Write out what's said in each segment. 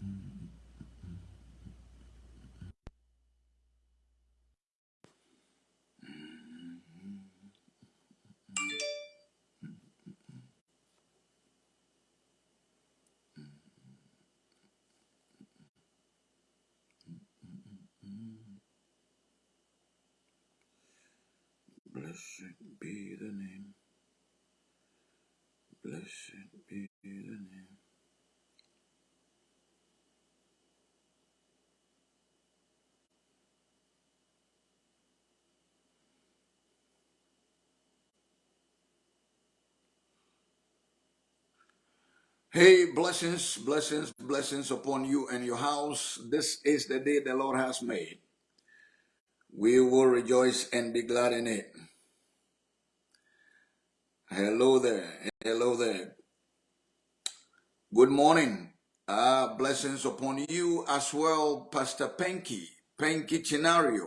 Blessed be the name. Blessed be the name. Hey, blessings, blessings, blessings upon you and your house. This is the day the Lord has made. We will rejoice and be glad in it. Hello there. Hello there. Good morning. Uh, blessings upon you as well, Pastor Penky, Penky Chinario,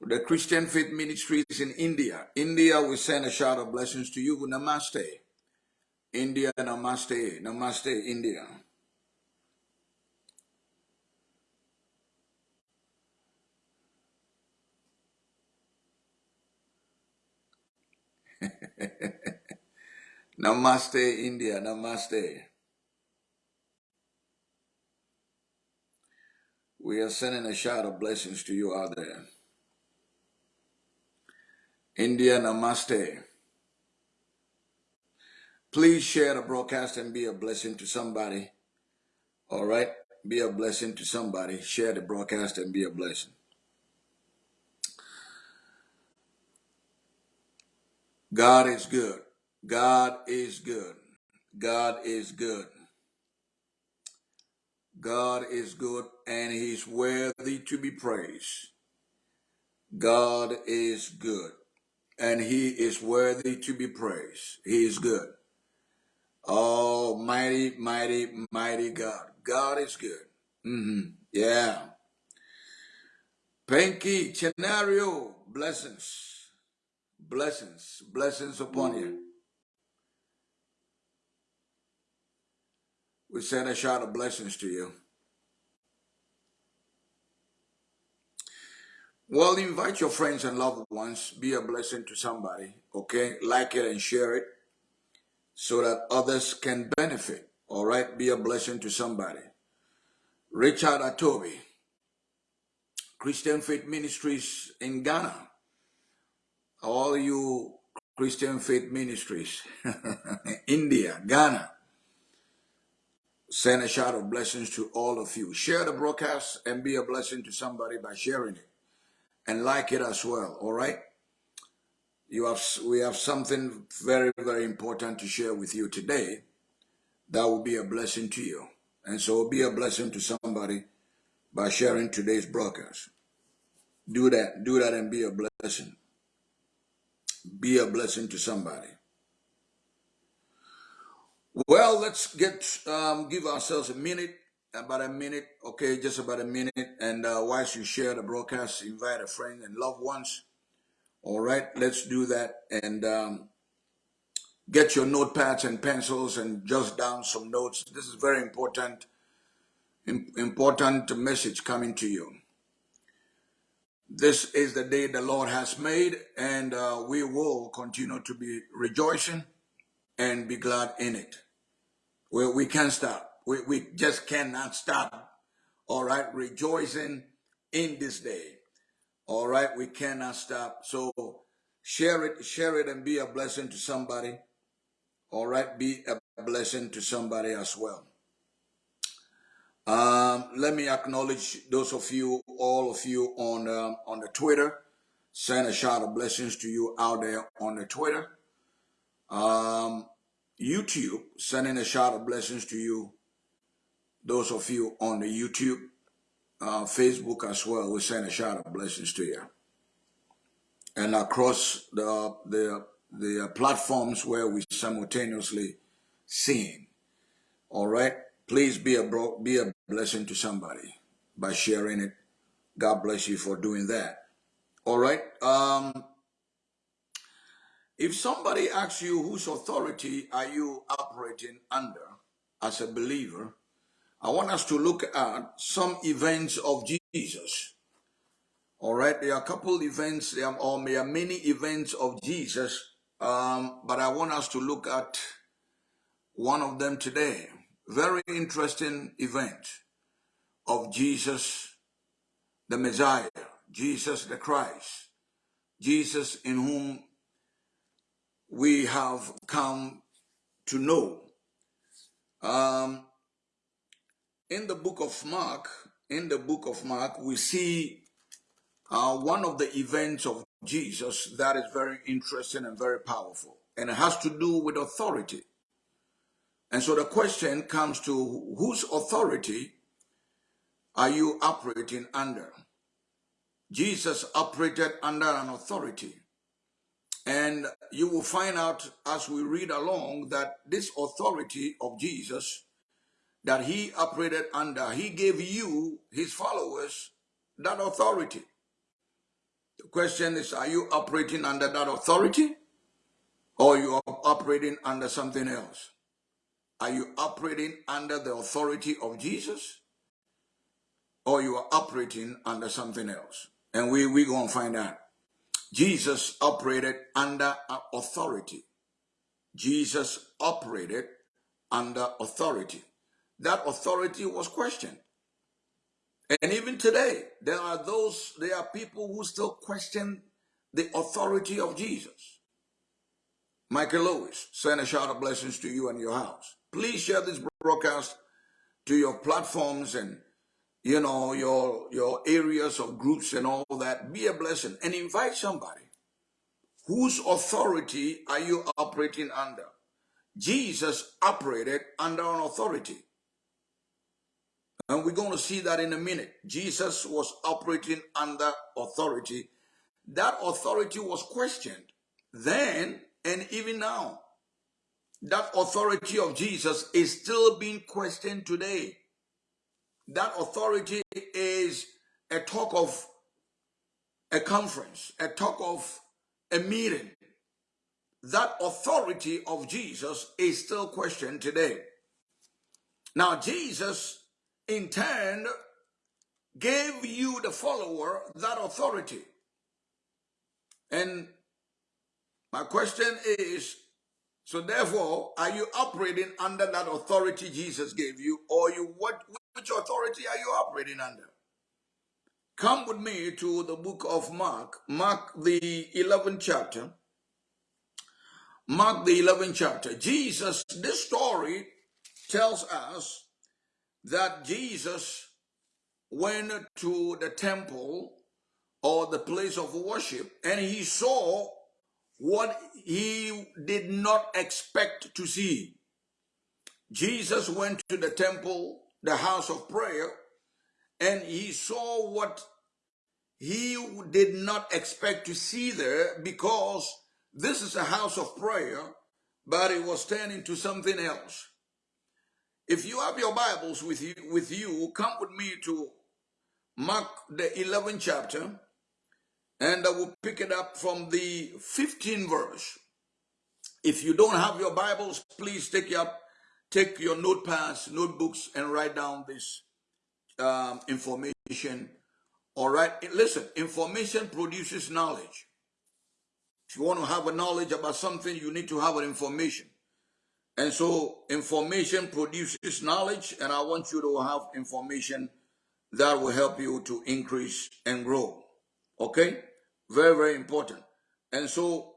the Christian Faith Ministries in India. India, we send a shout of blessings to you. Namaste. India, namaste. Namaste, India. namaste, India. Namaste. We are sending a shout of blessings to you out there. India, namaste. Please share the broadcast and be a blessing to somebody. All right? Be a blessing to somebody. Share the broadcast and be a blessing. God is good. God is good. God is good. God is good and he's worthy to be praised. God is good and he is worthy to be praised. He is good. Oh, mighty, mighty, mighty God. God is good. Mm -hmm. Yeah. Pinky, Chenario, blessings. Blessings, blessings upon you. We send a shout of blessings to you. Well, invite your friends and loved ones. Be a blessing to somebody, okay? Like it and share it so that others can benefit, all right? Be a blessing to somebody. Richard Atobi, Christian Faith Ministries in Ghana. All you Christian Faith Ministries, India, Ghana, Send a shout of blessings to all of you. Share the broadcast and be a blessing to somebody by sharing it. And like it as well, all right? You have, we have something very, very important to share with you today that will be a blessing to you. And so be a blessing to somebody by sharing today's broadcast. Do that. Do that and be a blessing. Be a blessing to somebody. Well, let's get um, give ourselves a minute, about a minute, okay, just about a minute. And uh, whilst you share the broadcast, invite a friend and loved ones. All right, let's do that and um, get your notepads and pencils and just down some notes. This is very important, important message coming to you. This is the day the Lord has made, and uh, we will continue to be rejoicing and be glad in it. We, we can't stop. We, we just cannot stop. All right. Rejoicing in this day. All right. We cannot stop. So share it, share it and be a blessing to somebody. All right. Be a blessing to somebody as well. Um, let me acknowledge those of you, all of you on, um, on the Twitter. Send a shout of blessings to you out there on the Twitter. Um, YouTube, sending a shout of blessings to you. Those of you on the YouTube, uh, Facebook as well, we send a shout of blessings to you. And across the the the platforms where we simultaneously sing. All right, please be a be a blessing to somebody by sharing it. God bless you for doing that. All right. Um, if somebody asks you whose authority are you operating under as a believer, I want us to look at some events of Jesus. All right, there are a couple events, there are, or there are many events of Jesus, um, but I want us to look at one of them today. Very interesting event of Jesus, the Messiah, Jesus the Christ, Jesus in whom we have come to know. Um, in the book of Mark, in the book of Mark, we see uh, one of the events of Jesus that is very interesting and very powerful, and it has to do with authority. And so the question comes to whose authority are you operating under? Jesus operated under an authority. And you will find out as we read along that this authority of Jesus that he operated under, he gave you, his followers, that authority. The question is, are you operating under that authority or you are operating under something else? Are you operating under the authority of Jesus or you are operating under something else? And we, we're going to find out. Jesus operated under authority. Jesus operated under authority. That authority was questioned. And even today, there are those, there are people who still question the authority of Jesus. Michael Lewis, send a shout of blessings to you and your house. Please share this broadcast to your platforms and you know your your areas of groups and all that. Be a blessing and invite somebody. Whose authority are you operating under? Jesus operated under an authority. And we're going to see that in a minute. Jesus was operating under authority. That authority was questioned then and even now. That authority of Jesus is still being questioned today. That authority is a talk of a conference, a talk of a meeting. That authority of Jesus is still questioned today. Now, Jesus in turn gave you, the follower, that authority. And my question is, so therefore, are you operating under that authority Jesus gave you, or you what which authority are you operating under? Come with me to the book of Mark, Mark the 11th chapter. Mark the 11th chapter. Jesus, this story tells us that Jesus went to the temple or the place of worship and he saw what he did not expect to see. Jesus went to the temple, the house of prayer, and he saw what he did not expect to see there because this is a house of prayer, but it was turning to something else. If you have your Bibles with you, with you, come with me to Mark the 11th chapter, and I will pick it up from the 15th verse. If you don't have your Bibles, please take your take your notepads, notebooks, and write down this um, information. All right, listen. Information produces knowledge. If you want to have a knowledge about something, you need to have an information. And so information produces knowledge, and I want you to have information that will help you to increase and grow. Okay? Very, very important. And so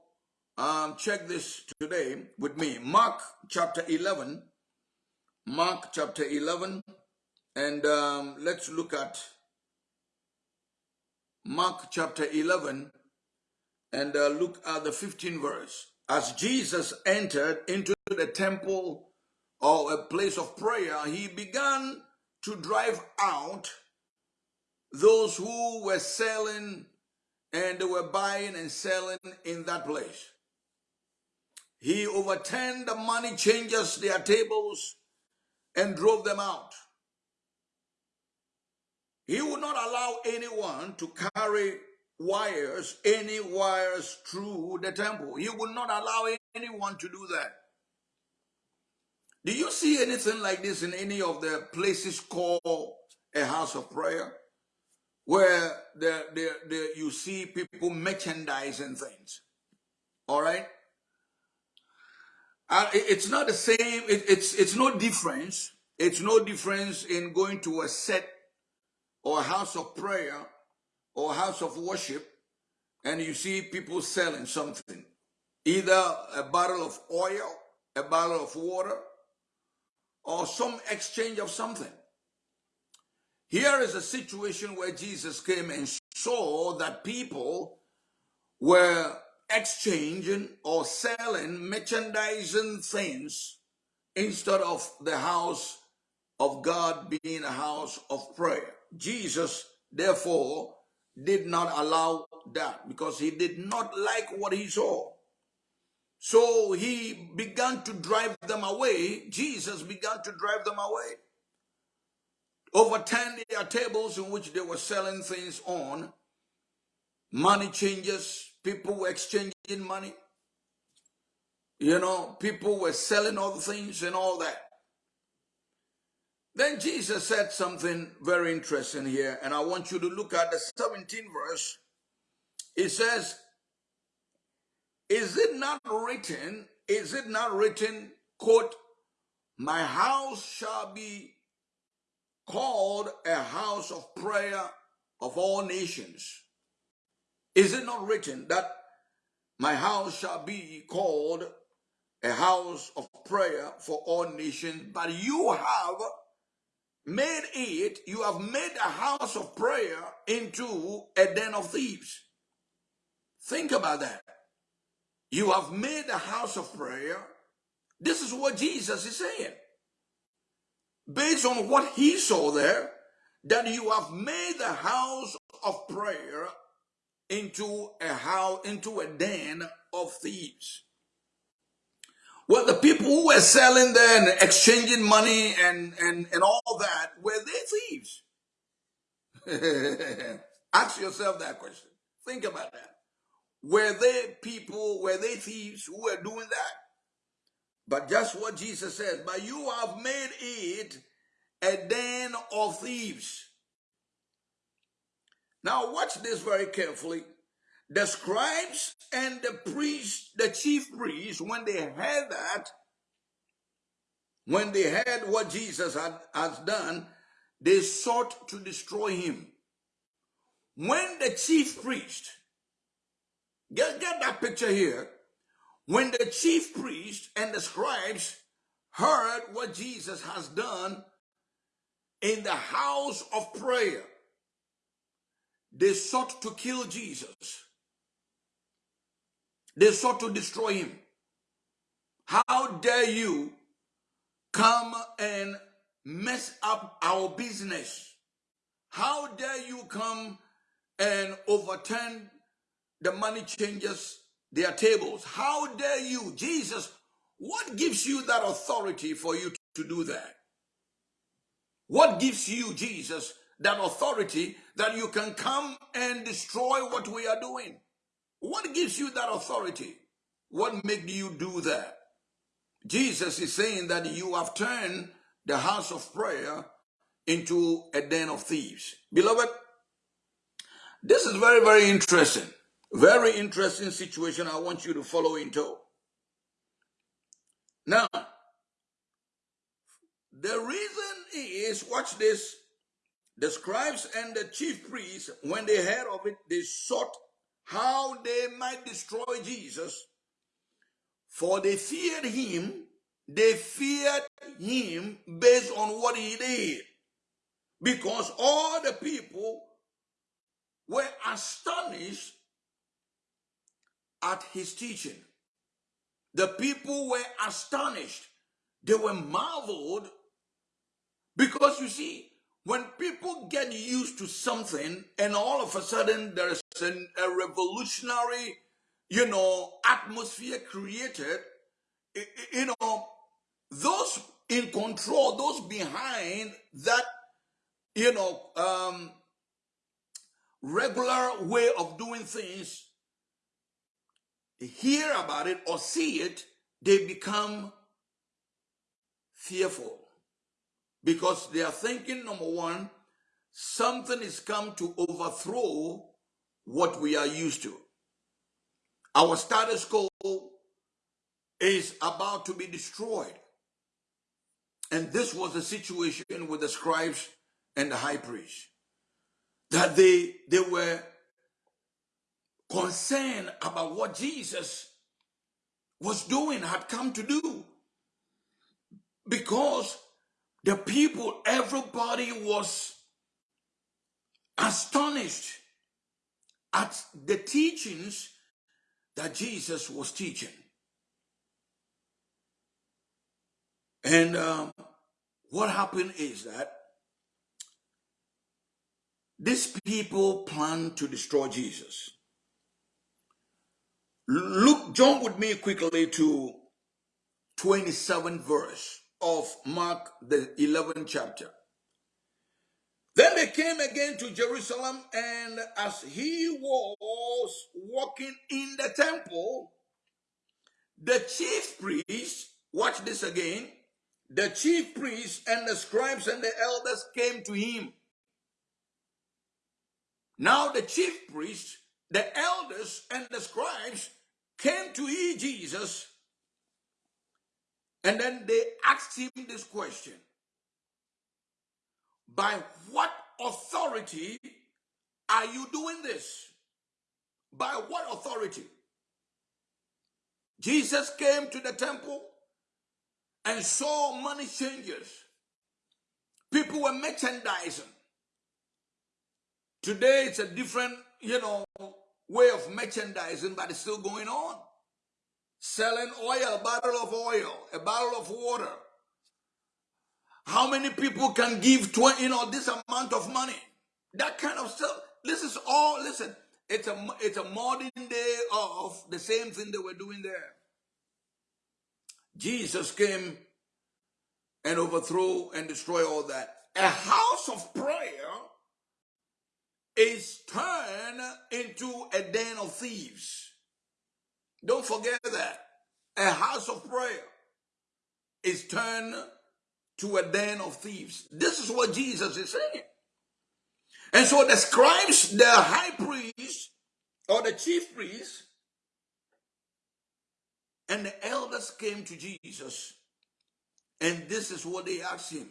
um, check this today with me. Mark chapter 11. Mark chapter 11. And um, let's look at Mark chapter 11 and uh, look at the 15 verse. As Jesus entered into the temple or a place of prayer, he began to drive out those who were selling and they were buying and selling in that place. He overturned the money changers, their tables, and drove them out. He would not allow anyone to carry wires, any wires through the temple. He would not allow anyone to do that. Do you see anything like this in any of the places called a house of prayer? Where the, the, the, you see people merchandising things. All right? Uh, it's not the same, it, it's, it's no difference. It's no difference in going to a set or a house of prayer or house of worship and you see people selling something. Either a bottle of oil, a bottle of water, or some exchange of something. Here is a situation where Jesus came and saw that people were exchanging or selling, merchandising things instead of the house of God being a house of prayer. Jesus, therefore, did not allow that because he did not like what he saw. So he began to drive them away. Jesus began to drive them away. Overturned their tables in which they were selling things on. Money changes. People were exchanging money. You know, people were selling other things and all that. Then Jesus said something very interesting here, and I want you to look at the 17th verse. It says, Is it not written, is it not written, quote, My house shall be called a house of prayer of all nations? Is it not written that my house shall be called a house of prayer for all nations? But you have made it, you have made a house of prayer into a den of thieves. Think about that. You have made a house of prayer. This is what Jesus is saying. Based on what he saw there, that you have made the house of prayer into a house, into a den of thieves. Well, the people who were selling there and exchanging money and, and, and all that, were they thieves? Ask yourself that question. Think about that. Were they people, were they thieves who were doing that? But just what Jesus says, but you have made it a den of thieves. Now watch this very carefully the scribes and the priests, the chief priests, when they heard that, when they heard what Jesus had, has done, they sought to destroy him. When the chief priest, get, get that picture here, when the chief priests and the scribes heard what Jesus has done in the house of prayer, they sought to kill Jesus. They sought to destroy him. How dare you come and mess up our business? How dare you come and overturn the money changers, their tables? How dare you, Jesus? What gives you that authority for you to do that? What gives you, Jesus, that authority that you can come and destroy what we are doing? What gives you that authority? What made you do that? Jesus is saying that you have turned the house of prayer into a den of thieves. Beloved, this is very, very interesting. Very interesting situation I want you to follow into. Now, the reason is, watch this, the scribes and the chief priests, when they heard of it, they sought how they might destroy Jesus. For they feared him, they feared him based on what he did. Because all the people were astonished at his teaching. The people were astonished. They were marveled because you see, when people get used to something and all of a sudden there is an, a revolutionary, you know, atmosphere created, you know, those in control, those behind that, you know, um, regular way of doing things, hear about it or see it, they become fearful because they are thinking, number one, something is come to overthrow what we are used to. Our status quo is about to be destroyed. And this was the situation with the scribes and the high priest. That they, they were concerned about what Jesus was doing, had come to do. Because the people, everybody was astonished at the teachings that Jesus was teaching. And um, what happened is that these people planned to destroy Jesus. Look, jump with me quickly to 27th verse of Mark, the 11th chapter. Then they came again to Jerusalem, and as he was walking in the temple, the chief priests, watch this again, the chief priests and the scribes and the elders came to him. Now the chief priests, the elders, and the scribes came to hear Jesus, and then they asked him this question By what authority are you doing this? By what authority? Jesus came to the temple and saw money changers. People were merchandising. Today it's a different, you know, way of merchandising, but it's still going on. Selling oil, a bottle of oil, a bottle of water. How many people can give 20, you know, this amount of money? That kind of stuff. This is all, listen, it's a, it's a modern day of the same thing they were doing there. Jesus came and overthrow and destroy all that. A house of prayer is turned into a den of thieves. Don't forget that. A house of prayer is turned to a den of thieves. This is what Jesus is saying. And so the scribes, the high priest, or the chief priest, and the elders came to Jesus. And this is what they asked him.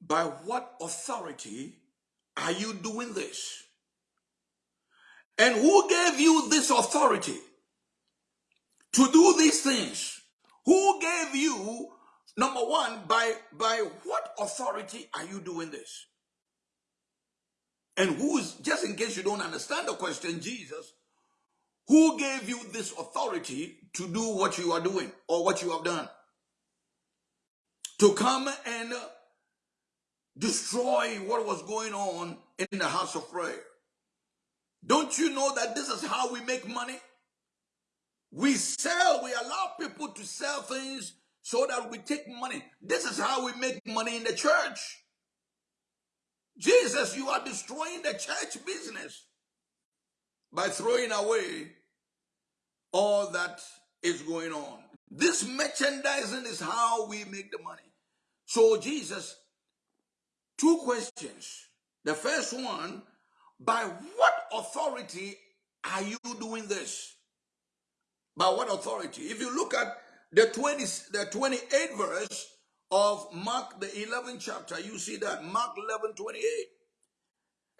By what authority are you doing this? And who gave you this authority to do these things? Who gave you, number one, by, by what authority are you doing this? And who is, just in case you don't understand the question, Jesus, who gave you this authority to do what you are doing or what you have done? To come and destroy what was going on in the house of prayer. Don't you know that this is how we make money? We sell, we allow people to sell things so that we take money. This is how we make money in the church. Jesus, you are destroying the church business by throwing away all that is going on. This merchandising is how we make the money. So, Jesus, two questions. The first one, by what authority are you doing this? By what authority? If you look at the 20, the 28th verse of Mark, the 11th chapter, you see that Mark 11, 28.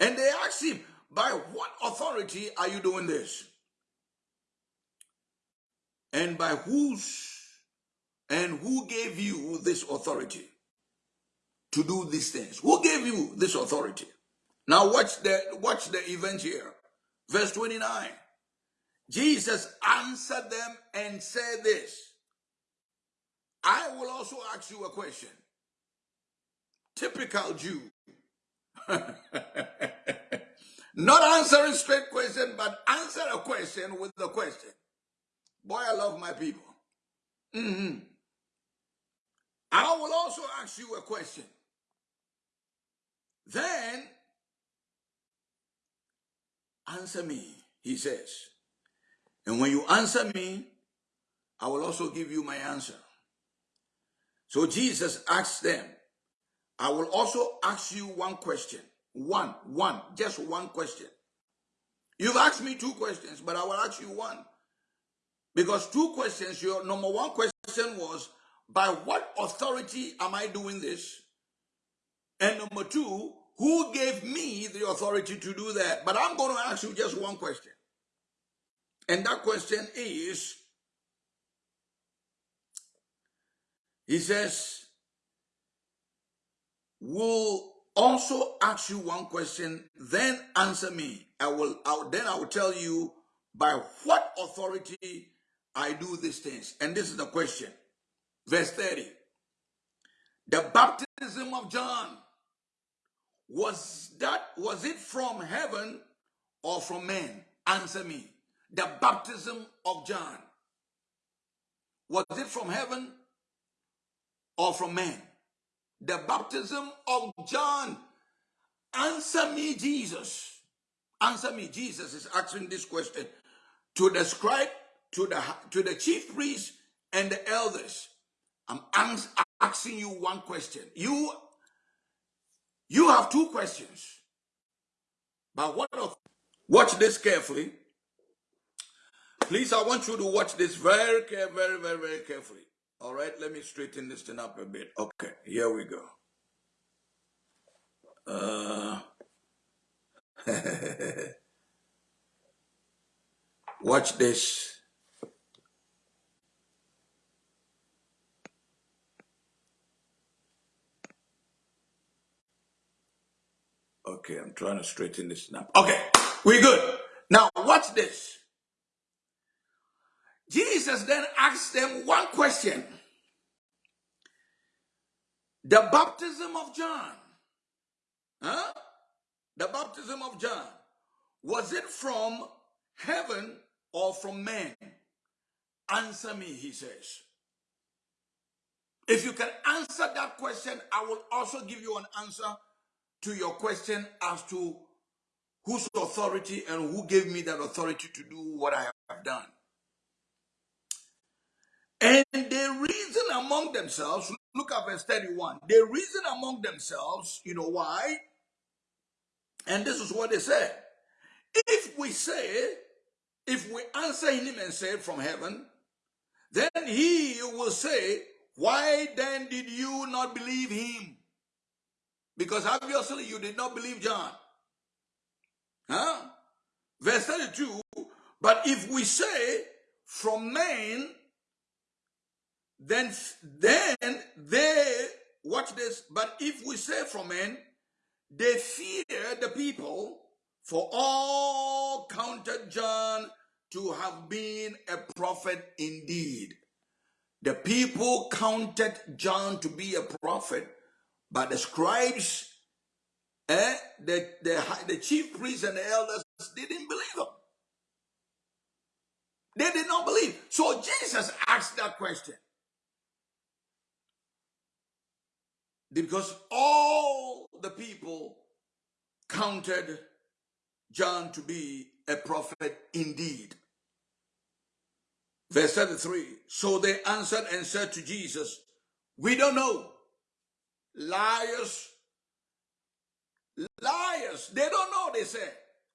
And they ask him, by what authority are you doing this? And by whose and who gave you this authority to do these things? Who gave you this authority? Now watch the watch the event here. Verse 29. Jesus answered them and said this. I will also ask you a question. Typical Jew. Not answering straight question, but answer a question with the question. Boy, I love my people. Mm -hmm. I will also ask you a question. Then answer me, he says. And when you answer me, I will also give you my answer. So Jesus asked them, I will also ask you one question. One, one, just one question. You've asked me two questions, but I will ask you one. Because two questions, your number one question was, by what authority am I doing this? And number two, who gave me the authority to do that? But I'm going to ask you just one question. And that question is, he says, will also ask you one question, then answer me. I will, I then I will tell you by what authority I do these things. And this is the question. Verse 30. The baptism of John was that was it from heaven or from man? Answer me. The baptism of John was it from heaven or from man? The baptism of John. Answer me, Jesus. Answer me. Jesus is asking this question to the scribe, to the to the chief priests and the elders. I'm asking you one question. You you have two questions. But what of watch this carefully. Please, I want you to watch this very very, very, very carefully. All right, let me straighten this thing up a bit. Okay, here we go. Uh, watch this. Okay, I'm trying to straighten this now. Okay, we're good. Now, watch this. Jesus then asked them one question. The baptism of John, huh? The baptism of John, was it from heaven or from man? Answer me, he says. If you can answer that question, I will also give you an answer to your question as to whose authority and who gave me that authority to do what I have done. And they reason among themselves, look at verse 31. They reason among themselves, you know why? And this is what they said. If we say, if we answer him and say from heaven, then he will say, Why then did you not believe him? Because obviously you did not believe John. Huh? Verse 32, but if we say from men, then, then they, watch this, but if we say from men, they fear the people, for all counted John to have been a prophet indeed. The people counted John to be a prophet but the scribes, eh, the, the, the chief priests and the elders didn't believe them. They did not believe. So Jesus asked that question. Because all the people counted John to be a prophet indeed. Verse 33 So they answered and said to Jesus, We don't know liars, liars. They don't know, they say.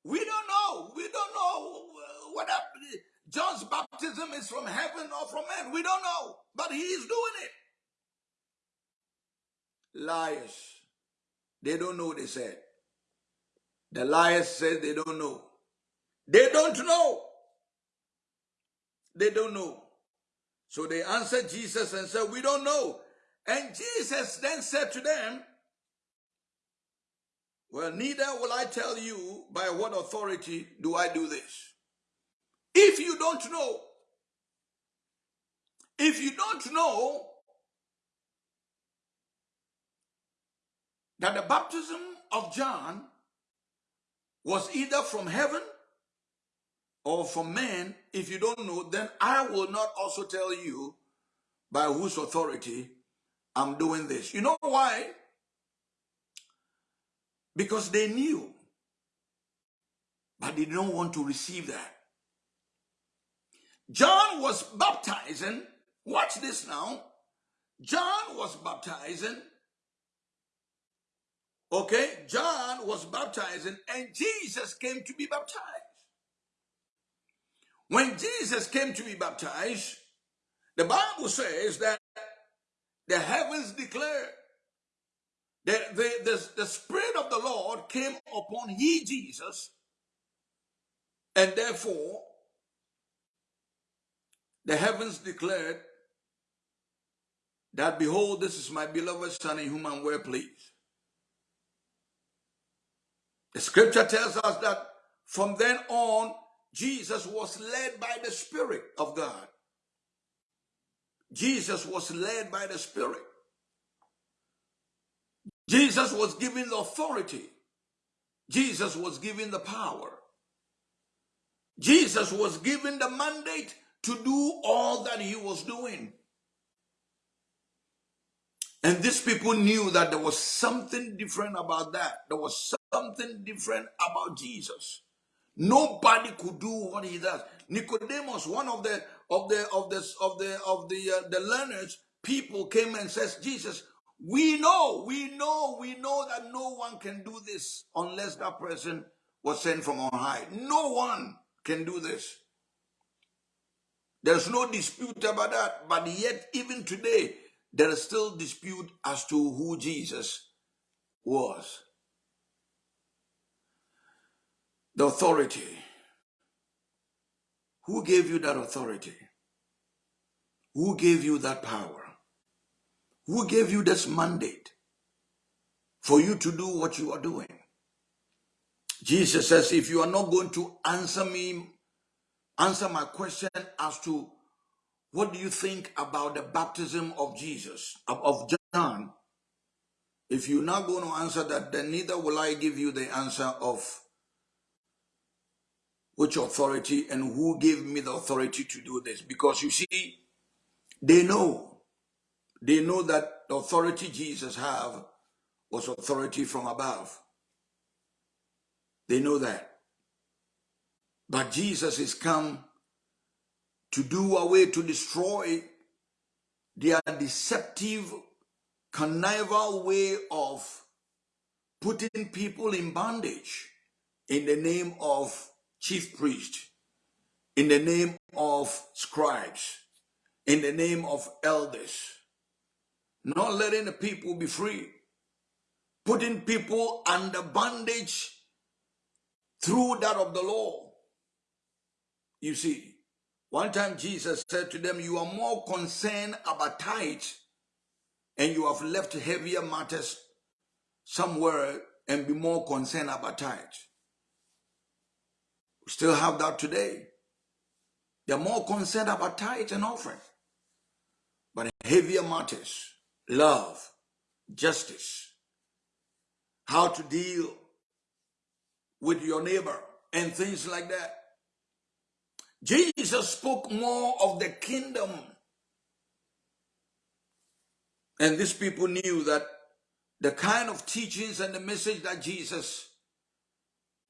We don't know. We don't know what happened. John's baptism is from heaven or from men. We don't know. But he is doing it. Liars. They don't know, they said. The liars said they don't know. They don't know. They don't know. So they answered Jesus and said, We don't know. And Jesus then said to them, Well, neither will I tell you by what authority do I do this. If you don't know, if you don't know that the baptism of John was either from heaven or from man, if you don't know, then I will not also tell you by whose authority I'm doing this. You know why? Because they knew, but they didn't want to receive that. John was baptizing, watch this now, John was baptizing. Okay, John was baptizing, and Jesus came to be baptized. When Jesus came to be baptized, the Bible says that the heavens declared that the, the, the Spirit of the Lord came upon he, Jesus, and therefore the heavens declared that, Behold, this is my beloved Son in whom I'm well pleased. The scripture tells us that from then on, Jesus was led by the Spirit of God. Jesus was led by the Spirit. Jesus was given the authority. Jesus was given the power. Jesus was given the mandate to do all that he was doing. And these people knew that there was something different about that. There was something different about Jesus. Nobody could do what he does. Nicodemus, one of the of the of the of the of the uh, the learners, people came and says, Jesus, we know, we know, we know that no one can do this unless that person was sent from on high. No one can do this. There's no dispute about that. But yet, even today, there is still dispute as to who Jesus was. The authority. Who gave you that authority? Who gave you that power? Who gave you this mandate for you to do what you are doing? Jesus says, if you are not going to answer me, answer my question as to what do you think about the baptism of Jesus, of John, if you're not going to answer that, then neither will I give you the answer of which authority and who gave me the authority to do this. Because you see, they know they know that the authority Jesus have was authority from above. They know that. But Jesus is come to do away, to destroy their deceptive, connival way of putting people in bondage in the name of chief priest, in the name of scribes, in the name of elders not letting the people be free, putting people under bondage through that of the law. You see, one time Jesus said to them, You are more concerned about tithes, and you have left heavier matters somewhere and be more concerned about tithes. We still have that today. They're more concerned about tithes and offering, but heavier matters love, justice, how to deal with your neighbor, and things like that. Jesus spoke more of the kingdom. And these people knew that the kind of teachings and the message that Jesus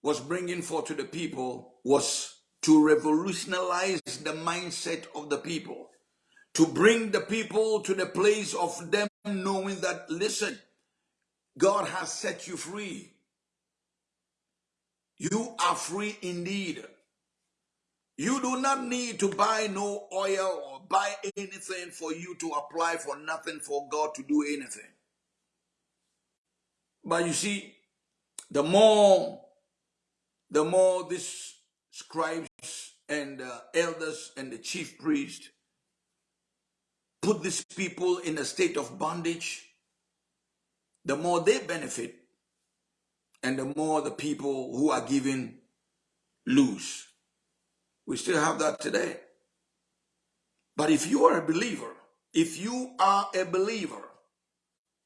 was bringing forth to the people was to revolutionize the mindset of the people to bring the people to the place of them knowing that, listen, God has set you free. You are free indeed. You do not need to buy no oil or buy anything for you to apply for nothing for God to do anything. But you see, the more, the more these scribes and uh, elders and the chief priest put these people in a state of bondage, the more they benefit and the more the people who are given lose. We still have that today. But if you are a believer, if you are a believer,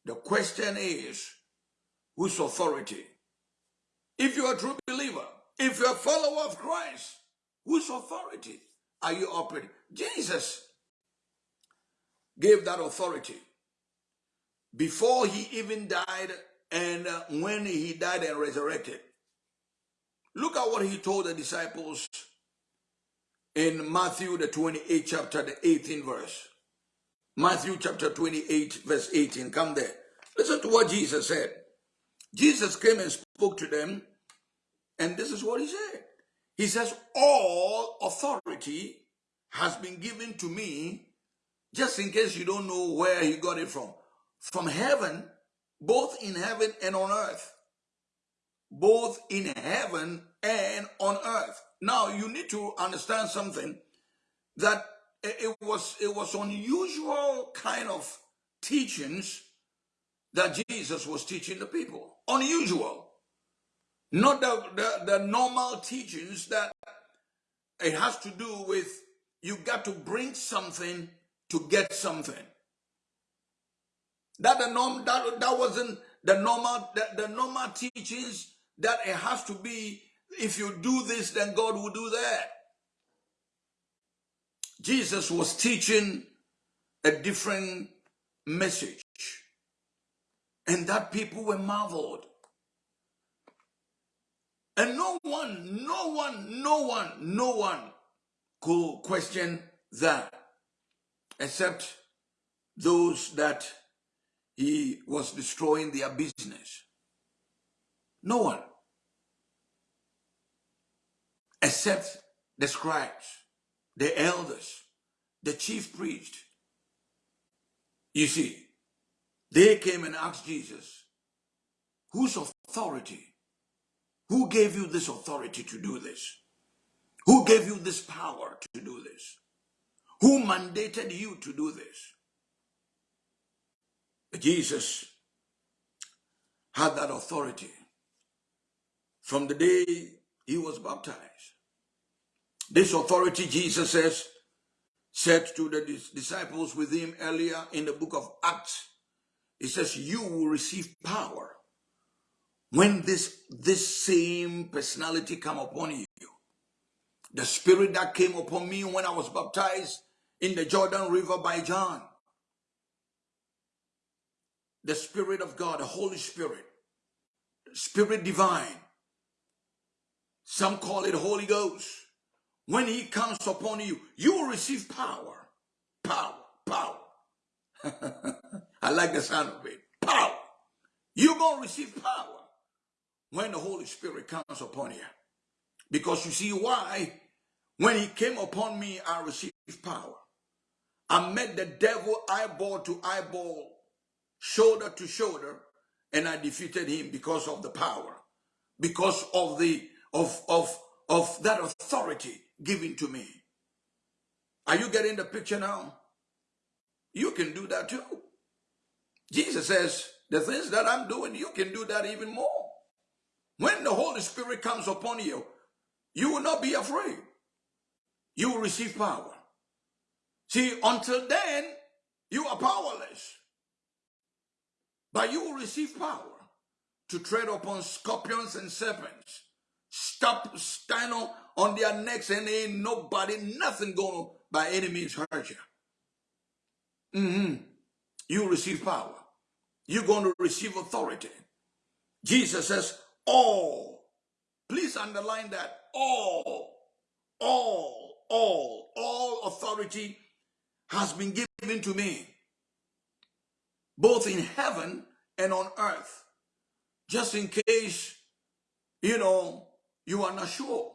the question is, whose authority? If you're a true if you're a follower of Christ, whose authority are you operating? Jesus gave that authority before he even died and uh, when he died and resurrected. Look at what he told the disciples in Matthew, the 28th chapter, the 18th verse. Matthew chapter 28, verse 18. Come there. Listen to what Jesus said. Jesus came and spoke to them, and this is what he said. He says, All authority has been given to me, just in case you don't know where he got it from. From heaven, both in heaven and on earth. Both in heaven and on earth. Now, you need to understand something that it was, it was unusual kind of teachings that Jesus was teaching the people. Unusual. Not the, the, the normal teachings that it has to do with you got to bring something to get something. That the norm that, that wasn't the normal the, the normal teachings that it has to be if you do this, then God will do that. Jesus was teaching a different message. And that people were marveled. And no one, no one, no one, no one could question that except those that he was destroying their business. No one. Except the scribes, the elders, the chief priest. You see, they came and asked Jesus, whose authority who gave you this authority to do this? Who gave you this power to do this? Who mandated you to do this? Jesus had that authority from the day he was baptized. This authority, Jesus says, said to the disciples with him earlier in the book of Acts, he says, you will receive power when this this same personality come upon you the spirit that came upon me when i was baptized in the jordan river by john the spirit of god the holy spirit spirit divine some call it holy ghost when he comes upon you you will receive power power power. I like the sound of it. Power. You're going to receive power when the Holy Spirit comes upon you. Because you see why? When he came upon me, I received power. I met the devil eyeball to eyeball, shoulder to shoulder, and I defeated him because of the power, because of the of of of that authority given to me. Are you getting the picture now? You can do that too. Jesus says, the things that I'm doing, you can do that even more. When the Holy Spirit comes upon you, you will not be afraid. You will receive power. See, until then, you are powerless. But you will receive power to tread upon scorpions and serpents. Stop, stand on their necks and ain't nobody, nothing going to by any means hurt you. Mm -hmm. You receive power. You're going to receive authority. Jesus says, all. Please underline that. All, all, all, all authority has been given to me, both in heaven and on earth. Just in case, you know, you are not sure.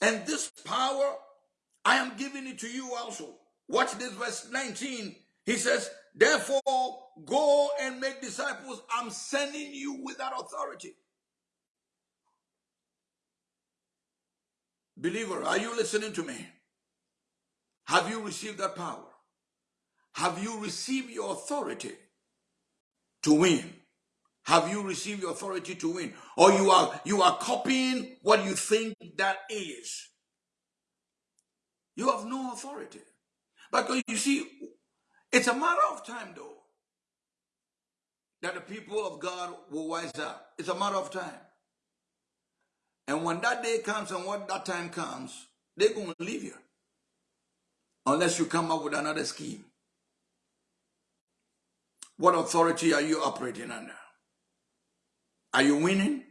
And this power, I am giving it to you also. Watch this verse 19. He says, Therefore, go and make disciples. I'm sending you with that authority. Believer, are you listening to me? Have you received that power? Have you received your authority to win? Have you received your authority to win? Or you are you are copying what you think that is? You have no authority. Because you see, it's a matter of time though that the people of God will wise up. It's a matter of time. And when that day comes and what that time comes, they're going to leave you. Unless you come up with another scheme. What authority are you operating under? Are you winning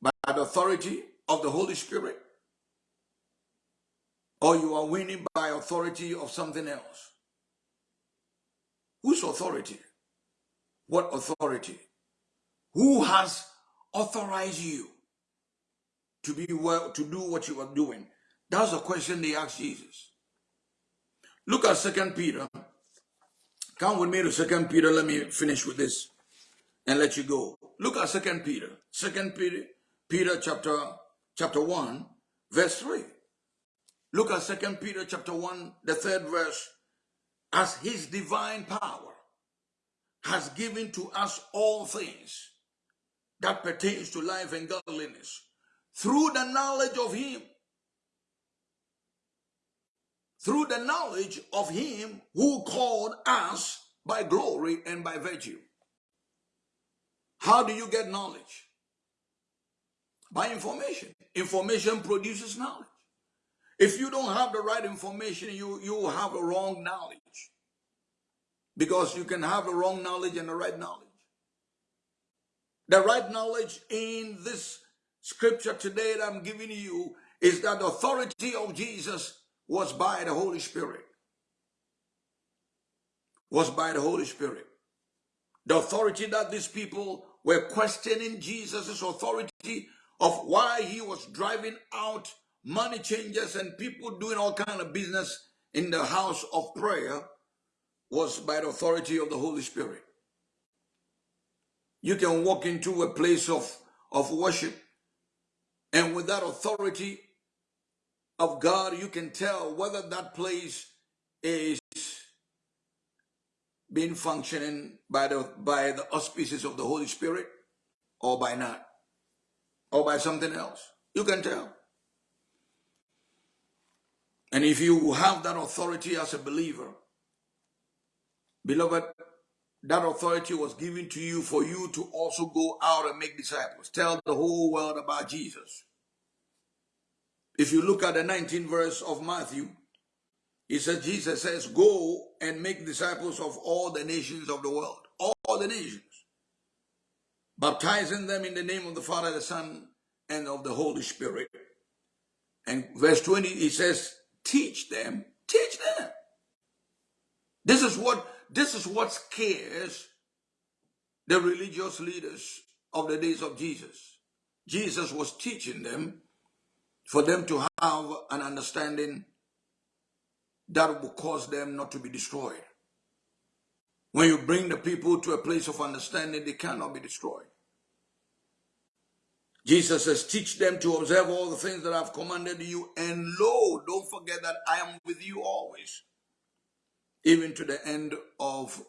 by the authority of the Holy Spirit? Or you are winning by authority of something else? Whose authority? What authority? Who has authorized you to be well, to do what you are doing? That's the question they asked Jesus. Look at Second Peter. Come with me to Second Peter. Let me finish with this and let you go. Look at Second Peter. Second Peter, Peter chapter chapter one, verse three. Look at Second Peter chapter one, the third verse. As His divine power has given to us all things that pertains to life and godliness through the knowledge of him. Through the knowledge of him who called us by glory and by virtue. How do you get knowledge? By information. Information produces knowledge. If you don't have the right information you you have a wrong knowledge. Because you can have the wrong knowledge and the right knowledge. The right knowledge in this scripture today that I'm giving you is that the authority of Jesus was by the Holy Spirit. Was by the Holy Spirit. The authority that these people were questioning Jesus' authority of why he was driving out money changers and people doing all kind of business in the house of prayer was by the authority of the Holy Spirit. You can walk into a place of, of worship and with that authority of God, you can tell whether that place is being functioning by the by the auspices of the Holy Spirit or by not or by something else. You can tell. And if you have that authority as a believer, beloved, that authority was given to you for you to also go out and make disciples. Tell the whole world about Jesus. If you look at the 19th verse of Matthew, it says, Jesus says, go and make disciples of all the nations of the world. All the nations. Baptizing them in the name of the Father, the Son, and of the Holy Spirit. And verse 20, he says, teach them, teach them. This is what this is what scares the religious leaders of the days of Jesus. Jesus was teaching them for them to have an understanding that will cause them not to be destroyed. When you bring the people to a place of understanding, they cannot be destroyed. Jesus says, teach them to observe all the things that I've commanded you. And lo, don't forget that I am with you always even to the end of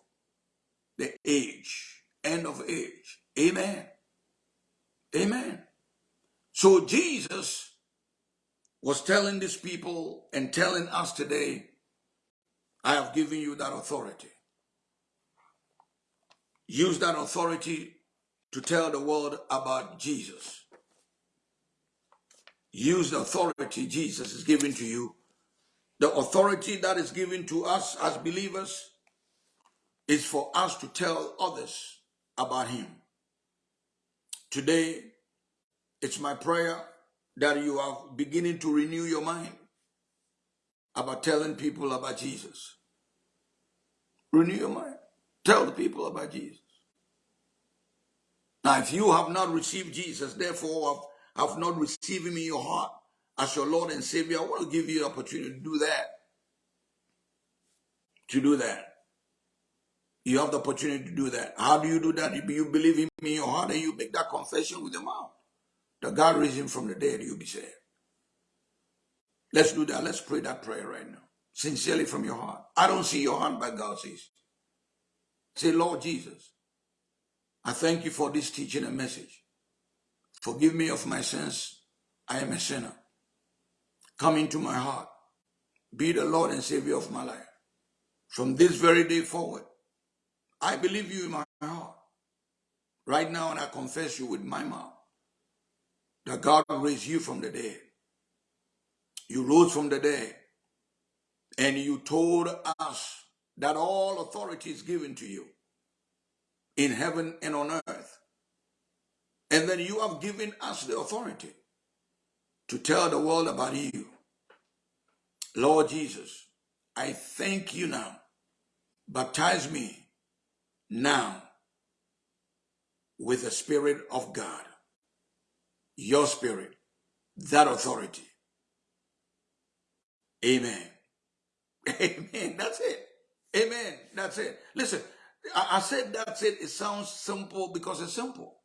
the age, end of age. Amen. Amen. So Jesus was telling these people and telling us today, I have given you that authority. Use that authority to tell the world about Jesus. Use the authority Jesus is giving to you the authority that is given to us as believers is for us to tell others about him. Today, it's my prayer that you are beginning to renew your mind about telling people about Jesus. Renew your mind. Tell the people about Jesus. Now, if you have not received Jesus, therefore have, have not received him in your heart, as your Lord and Savior, I want to give you the opportunity to do that. To do that. You have the opportunity to do that. How do you do that? You believe in me in your heart and you make that confession with your mouth. That God raised him from the dead, you'll be saved. Let's do that. Let's pray that prayer right now. Sincerely from your heart. I don't see your heart, but God sees. Say, Lord Jesus, I thank you for this teaching and message. Forgive me of my sins. I am a sinner. Come into my heart. Be the Lord and Savior of my life. From this very day forward, I believe you in my heart. Right now, and I confess you with my mouth that God raised you from the dead. You rose from the dead, and you told us that all authority is given to you in heaven and on earth. And then you have given us the authority to tell the world about you. Lord Jesus, I thank you now. Baptize me now with the Spirit of God, your spirit, that authority. Amen. Amen. That's it. Amen. That's it. Listen, I, I said that's it. It sounds simple because it's simple.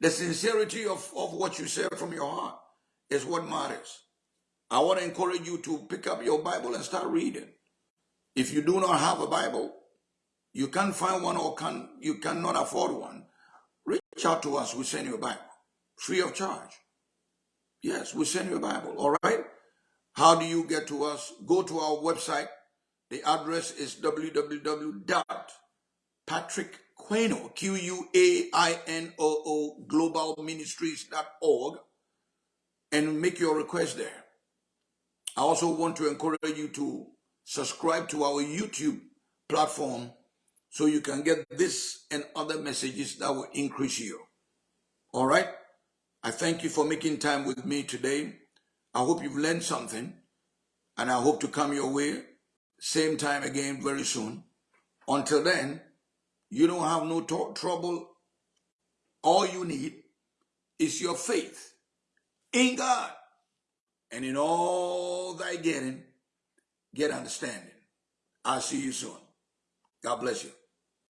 The sincerity of, of what you say from your heart is what matters. I want to encourage you to pick up your Bible and start reading. If you do not have a Bible, you can't find one or can you cannot afford one, reach out to us. We send you a Bible free of charge. Yes, we send you a Bible. All right. How do you get to us? Go to our website. The address is www.patrickquainoo, Q-U-A-I-N-O-O, globalministries.org, and make your request there. I also want to encourage you to subscribe to our YouTube platform so you can get this and other messages that will increase you. All right? I thank you for making time with me today. I hope you've learned something and I hope to come your way same time again very soon. Until then, you don't have no trouble. All you need is your faith in God. And in all thy getting, get understanding. I'll see you soon. God bless you.